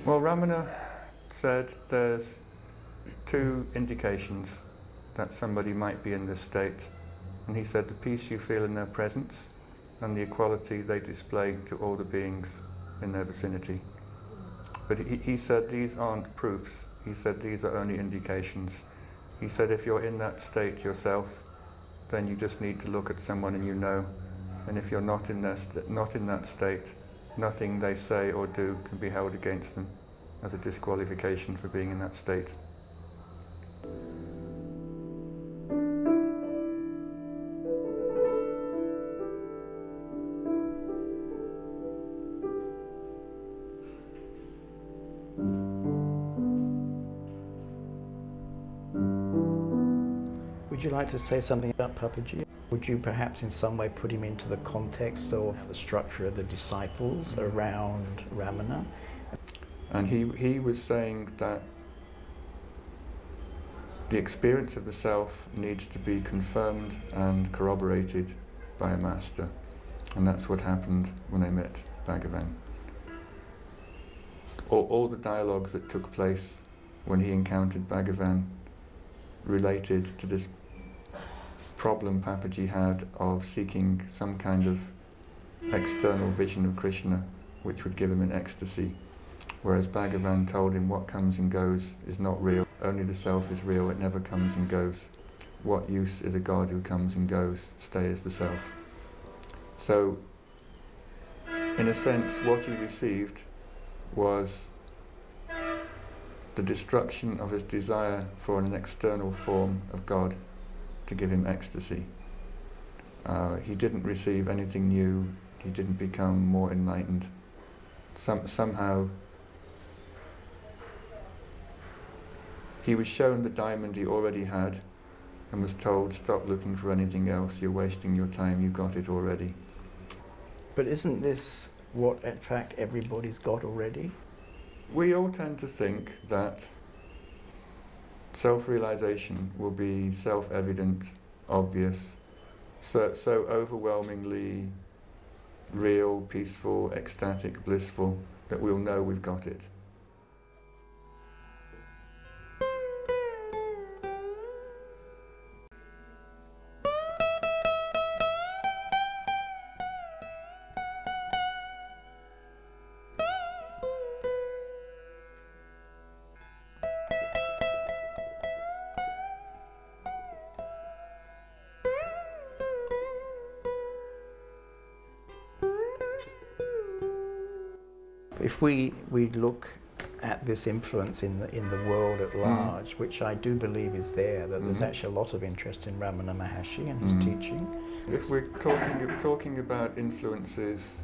Well, Ramana said there's two indications that somebody might be in this state. And he said the peace you feel in their presence and the equality they display to all the beings in their vicinity. But he, he said these aren't proofs. He said these are only indications. He said if you're in that state yourself, then you just need to look at someone and you know. And if you're not in, their not in that state, nothing they say or do can be held against them as a disqualification for being in that state. Would you like to say something about Papaji? Would you perhaps in some way put him into the context of the structure of the disciples around Ramana? And he, he was saying that the experience of the self needs to be confirmed and corroborated by a master. And that's what happened when I met Bhagavan. All, all the dialogues that took place when he encountered Bhagavan related to this problem Papaji had of seeking some kind of external vision of Krishna which would give him an ecstasy. Whereas Bhagavan told him what comes and goes is not real, only the self is real, it never comes and goes. What use is a God who comes and goes, stay as the self. So, in a sense, what he received was the destruction of his desire for an external form of God to give him ecstasy. Uh, he didn't receive anything new, he didn't become more enlightened. Some, somehow he was shown the diamond he already had and was told, stop looking for anything else, you're wasting your time, You've got it already. But isn't this what, in fact, everybody's got already? We all tend to think that self-realization will be self-evident, obvious, so, so overwhelmingly real, peaceful, ecstatic, blissful, that we'll know we've got it. If we, we look at this influence in the, in the world at large, which I do believe is there, that there's Mhm. actually a lot of interest in Ramana Maharshi and his Mhm. teaching. If we're talking, talking about influences,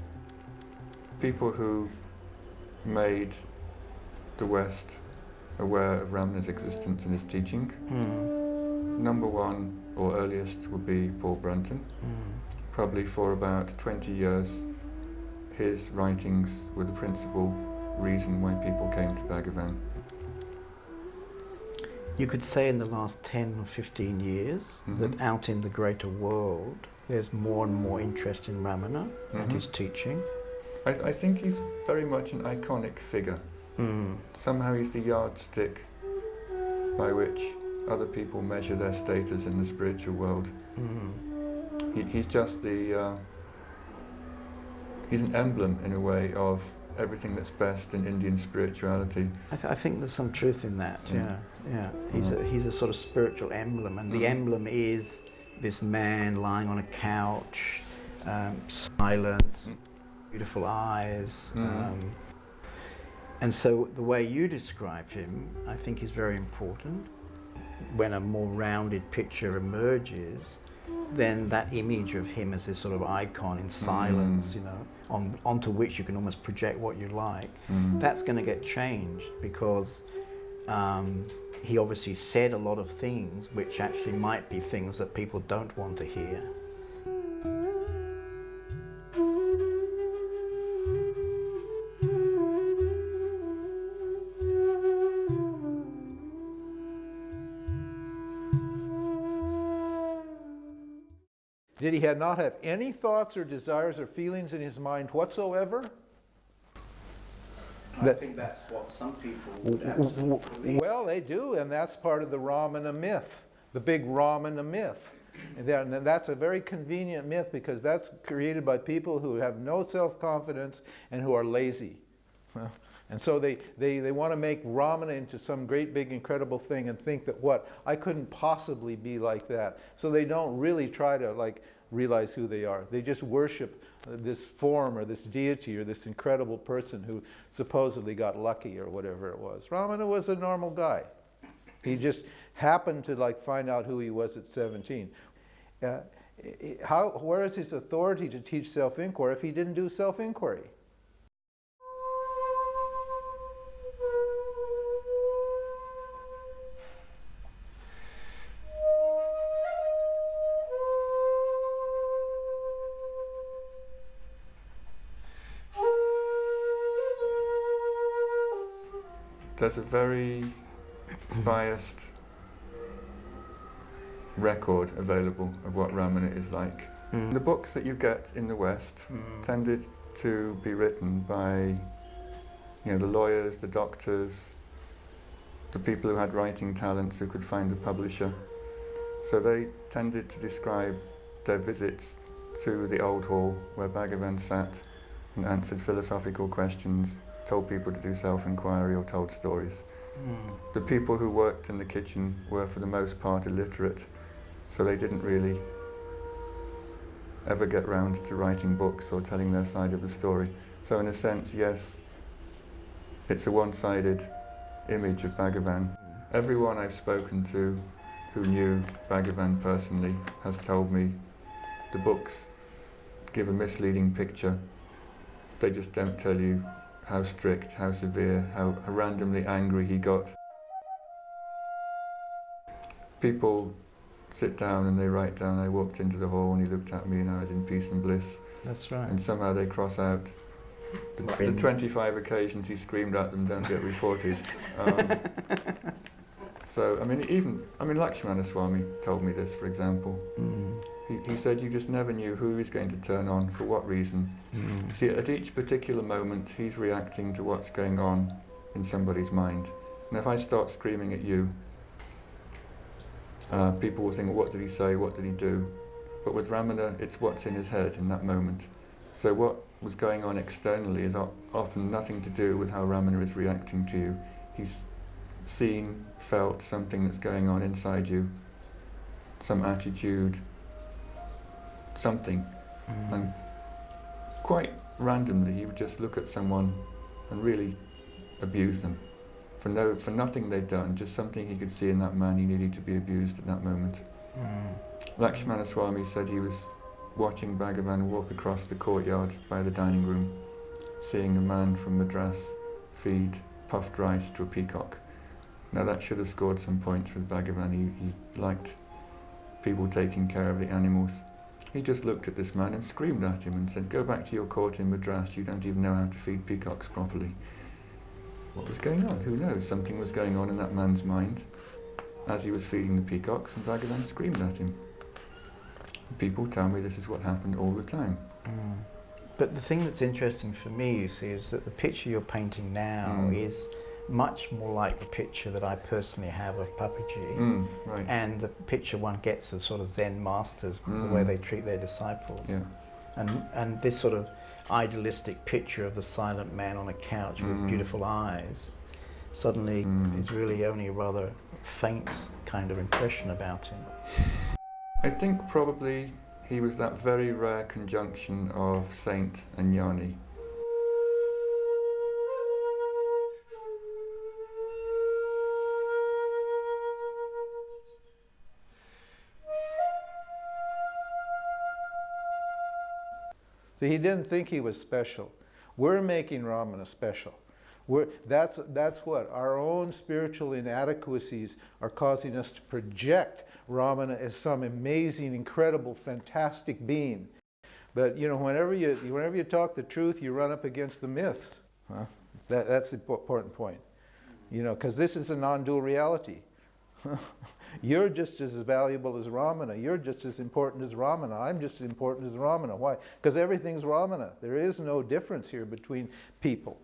people who made the West aware of Ramana's existence and his teaching, Mm. number one or earliest would be Paul Brunton. Mm. Probably for about 20 years, his writings were the principal reason why people came to Bhagavan. You could say in the last 10 or 15 years Mhm. that out in the greater world, there's more and more interest in Ramana and Mhm. his teaching. I, I think he's very much an iconic figure. Mm. Somehow he's the yardstick by which other people measure their status in the spiritual world. Mm. He, he's just the, uh, he's an emblem in a way of everything that's best in Indian spirituality. I, th- I think there's some truth in that. Mm. Yeah, yeah. He's a, he's a sort of spiritual emblem, and the Mhm. emblem is this man lying on a couch, um, silent, Mm. beautiful eyes. Mhm. Um, and so the way you describe him, I think, is very important. When a more rounded picture emerges, then that image of him as this sort of icon in silence, Mm. you know, on, onto which you can almost project what you like, Mm. that's going to get changed because um, he obviously said a lot of things which actually might be things that people don't want to hear. Did he had not have any thoughts or desires or feelings in his mind whatsoever? I That- think that's what some people W- w- w- Well, they do, and that's part of the Ramana myth, the big Ramana myth. And that- and that's a very convenient myth because that's created by people who have no self-confidence and who are lazy. Well, And so they, they, they want to make Ramana into some great big incredible thing and think that what, I couldn't possibly be like that. So they don't really try to like realize who they are. They just worship uh, this form or this deity or this incredible person who supposedly got lucky or whatever it was. Ramana was a normal guy. He just happened to like find out who he was at 17. Uh, how, where is his authority to teach self-inquiry if he didn't do self-inquiry? There's a very biased record available of what Ramana is like. Mm. The books that you get in the West Mm. tended to be written by you know, the lawyers, the doctors, the people who had writing talents who could find a publisher. So they tended to describe their visits to the old hall where Bhagavan sat and answered philosophical questions, told people to do self-inquiry or told stories. Mm. The people who worked in the kitchen were for the most part illiterate, so they didn't really ever get round to writing books or telling their side of the story. So in a sense, yes, it's a one-sided image of Bhagavan. Everyone I've spoken to who knew Bhagavan personally has told me the books give a misleading picture. They just don't tell you how strict, how severe, how randomly angry he got. People sit down and they write down, I walked into the hall and he looked at me and I was in peace and bliss. That's right. And somehow they cross out the, the 25 occasions he screamed at them don't get reported. Um, so, I mean, even, I mean, Lakshmana Swami told me this, for example. Mm. He, he said you just never knew who was going to turn on, for what reason. Mm. See, at each particular moment, he's reacting to what's going on in somebody's mind. And if I start screaming at you, uh, people will think, what did he say, what did he do? But with Ramana, it's what's in his head in that moment. So what was going on externally is o- often nothing to do with how Ramana is reacting to you. He's seen, felt something that's going on inside you, some attitude, something. Mm. And quite randomly, he would just look at someone and really abuse them for no for nothing they'd done, just something he could see in that man he needed to be abused at that moment. Mm. Lakshmana Swami said he was watching Bhagavan walk across the courtyard by the dining room, seeing a man from Madras feed puffed rice to a peacock. Now that should have scored some points with Bhagavan. He, he liked people taking care of the animals. He just looked at this man and screamed at him and said, go back to your court in Madras, you don't even know how to feed peacocks properly. What was going on? Who knows? Something was going on in that man's mind as he was feeding the peacocks and Bhagavan screamed at him. People tell me this is what happened all the time. Mm. But the thing that's interesting for me, you see, is that the picture you're painting now Mm. is much more like the picture that I personally have of Papaji. Mm, right. And the picture one gets of sort of Zen masters, the way Mm. they treat their disciples. Yeah. And, and this sort of idealistic picture of the silent man on a couch with Mm. beautiful eyes suddenly Mm. is really only a rather faint kind of impression about him. I think probably he was that very rare conjunction of saint and jnani. He didn't think he was special. We're making Ramana special. We're, that's, that's what our own spiritual inadequacies are causing us to project Ramana as some amazing, incredible, fantastic being. But you know, whenever you whenever you talk the truth, you run up against the myths. Huh? That, that's the important point. You know, because this is a non-dual reality. You're just as valuable as Ramana. You're just as important as Ramana. I'm just as important as Ramana. Why? Because everything's Ramana. There is no difference here between people.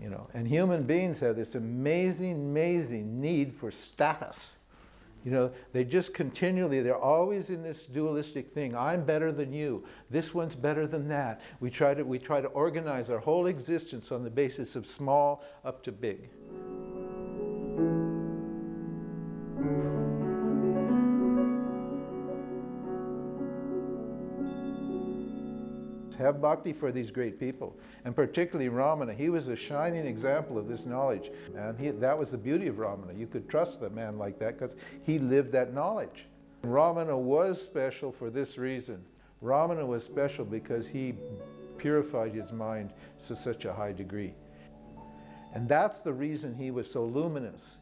You know, and human beings have this amazing, amazing need for status. You know, they just continually, they're always in this dualistic thing. I'm better than you. This one's better than that. We try to, we try to organize our whole existence on the basis of small up to big. Have bhakti for these great people, and particularly Ramana. He was a shining example of this knowledge, and he, that was the beauty of Ramana. You could trust a man like that because he lived that knowledge. Ramana was special for this reason. Ramana was special because he purified his mind to such a high degree. And that's the reason he was so luminous.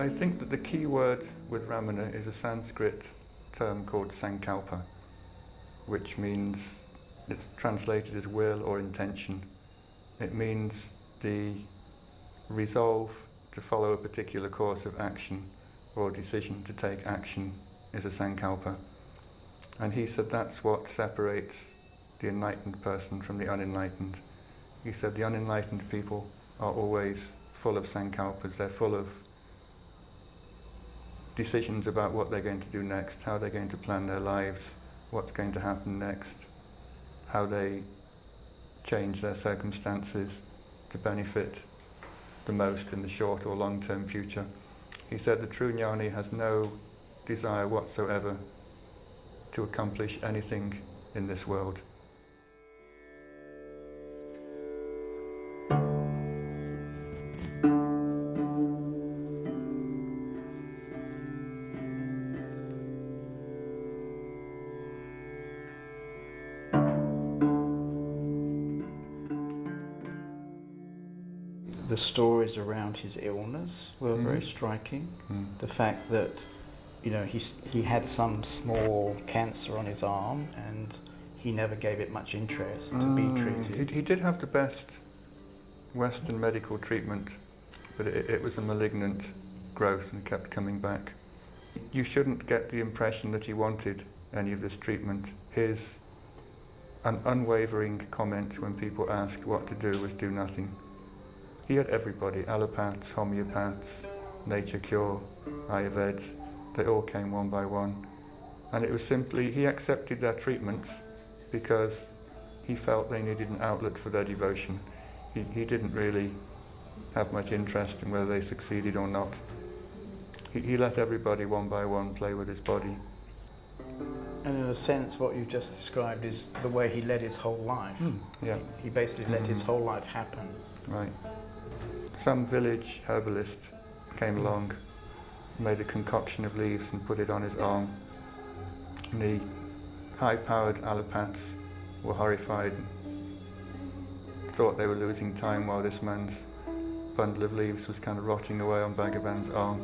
I think that the key word with Ramana is a Sanskrit term called Sankalpa, which means it's translated as will or intention. It means the resolve to follow a particular course of action or decision to take action is a Sankalpa. And he said that's what separates the enlightened person from the unenlightened. He said the unenlightened people are always full of sankalpas, they're full of decisions about what they're going to do next, how they're going to plan their lives, what's going to happen next, how they change their circumstances to benefit the most in the short or long term future. He said the true jnani has no desire whatsoever to accomplish anything in this world. The stories around his illness were hmm. very striking. Hmm. The fact that, you know, he, he had some small cancer on his arm and he never gave it much interest to be hmm. treated. He, he did have the best Western medical treatment, but it, it was a malignant growth and kept coming back. You shouldn't get the impression that he wanted any of this treatment. His an unwavering comment when people asked what to do was do nothing. He had everybody, allopaths, homeopaths, nature cure, Ayurveds, they all came one by one. And it was simply, he accepted their treatments because he felt they needed an outlet for their devotion. He, he didn't really have much interest in whether they succeeded or not. He, he let everybody one by one play with his body. And in a sense, what you've just described is the way he led his whole life. Hmm, yeah, He basically let his hmm. whole life happen. right. Some village herbalist came along, made a concoction of leaves and put it on his arm. And the high-powered allopaths were horrified thought they were losing time while this man's bundle of leaves was kind of rotting away on Bhagavan's arm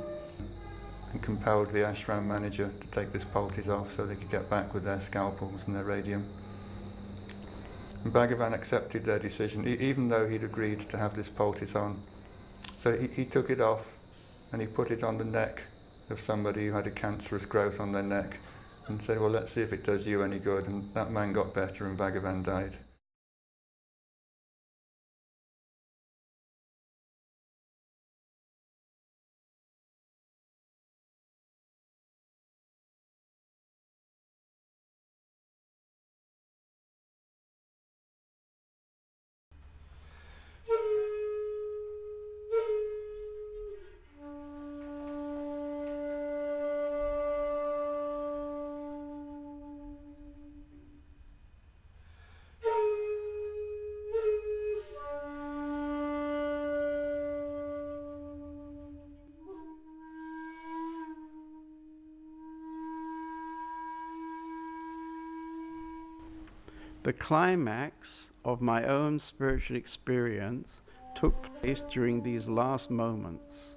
and compelled the ashram manager to take this poultice off so they could get back with their scalpels and their radium. And Bhagavan accepted their decision, e- even though he'd agreed to have this poultice on. So he, he took it off and he put it on the neck of somebody who had a cancerous growth on their neck and said, well, let's see if it does you any good. And that man got better and Bhagavan died. The climax of my own spiritual experience took place during these last moments.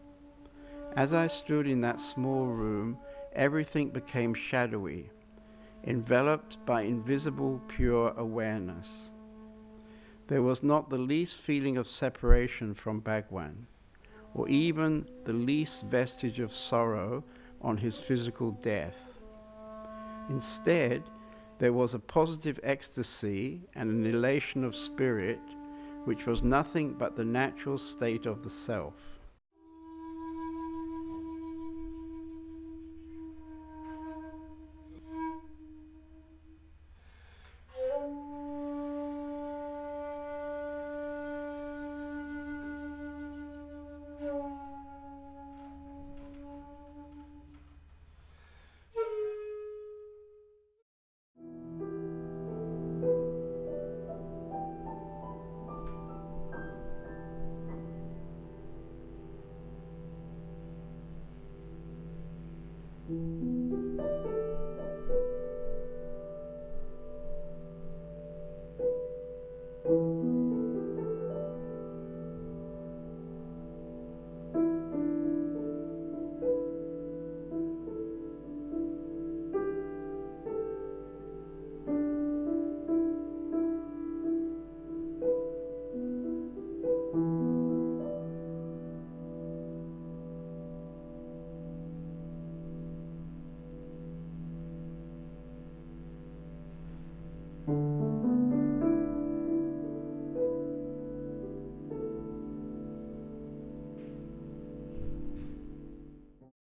As I stood in that small room, everything became shadowy, enveloped by invisible pure awareness. There was not the least feeling of separation from Bhagwan, or even the least vestige of sorrow on his physical death. Instead, there was a positive ecstasy and an elation of spirit which was nothing but the natural state of the self.